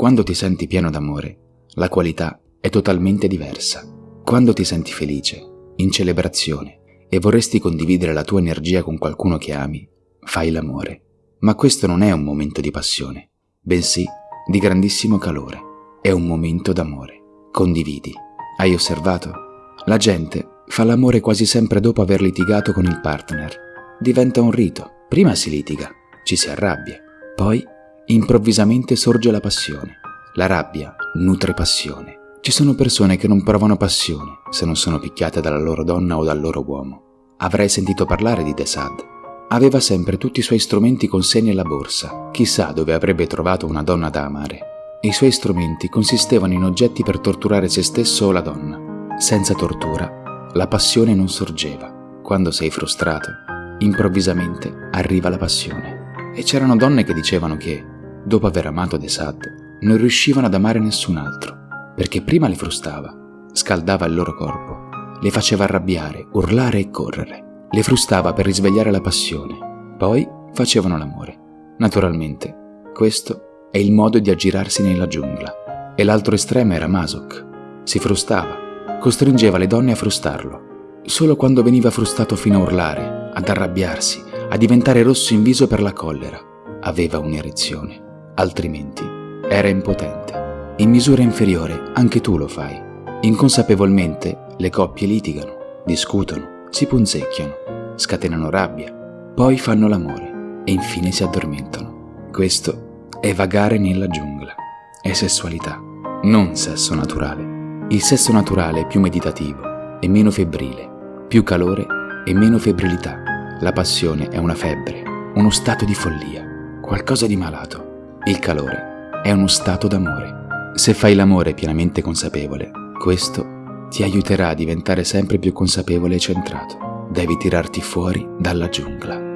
Quando ti senti pieno d'amore, la qualità è totalmente diversa. Quando ti senti felice, in celebrazione, e vorresti condividere la tua energia con qualcuno che ami, fai l'amore. Ma questo non è un momento di passione, bensì di grandissimo calore. È un momento d'amore. Condividi. Hai osservato? La gente fa l'amore quasi sempre dopo aver litigato con il partner. Diventa un rito. Prima si litiga, ci si arrabbia, poi improvvisamente sorge la passione. La rabbia nutre passione. Ci sono persone che non provano passione se non sono picchiate dalla loro donna o dal loro uomo. Avrai sentito parlare di Desad. Aveva sempre tutti i suoi strumenti con sé nella borsa. Chissà dove avrebbe trovato una donna da amare. I suoi strumenti consistevano in oggetti per torturare se stesso o la donna. Senza tortura, la passione non sorgeva. Quando sei frustrato, improvvisamente arriva la passione. E c'erano donne che dicevano che, dopo aver amato Desad, non riuscivano ad amare nessun altro, perché prima le frustava, scaldava il loro corpo, le faceva arrabbiare, urlare e correre, le frustava per risvegliare la passione, poi facevano l'amore. Naturalmente, questo è il modo di aggirarsi nella giungla. E l'altro estremo era Masok. Si frustava, costringeva le donne a frustarlo. Solo quando veniva frustato fino a urlare, ad arrabbiarsi, a diventare rosso in viso per la collera, aveva un'erezione. Altrimenti era impotente. In misura inferiore anche tu lo fai. Inconsapevolmente le coppie litigano, discutono, si punzecchiano, scatenano rabbia, poi fanno l'amore e infine si addormentano. Questo è vagare nella giungla. È sessualità, non sesso naturale. Il sesso naturale è più meditativo, è meno febbrile, più calore e meno febbrilità. La passione è una febbre, uno stato di follia, qualcosa di malato. Il calore è uno stato d'amore. Se fai l'amore pienamente consapevole, questo ti aiuterà a diventare sempre più consapevole e centrato. Devi tirarti fuori dalla giungla.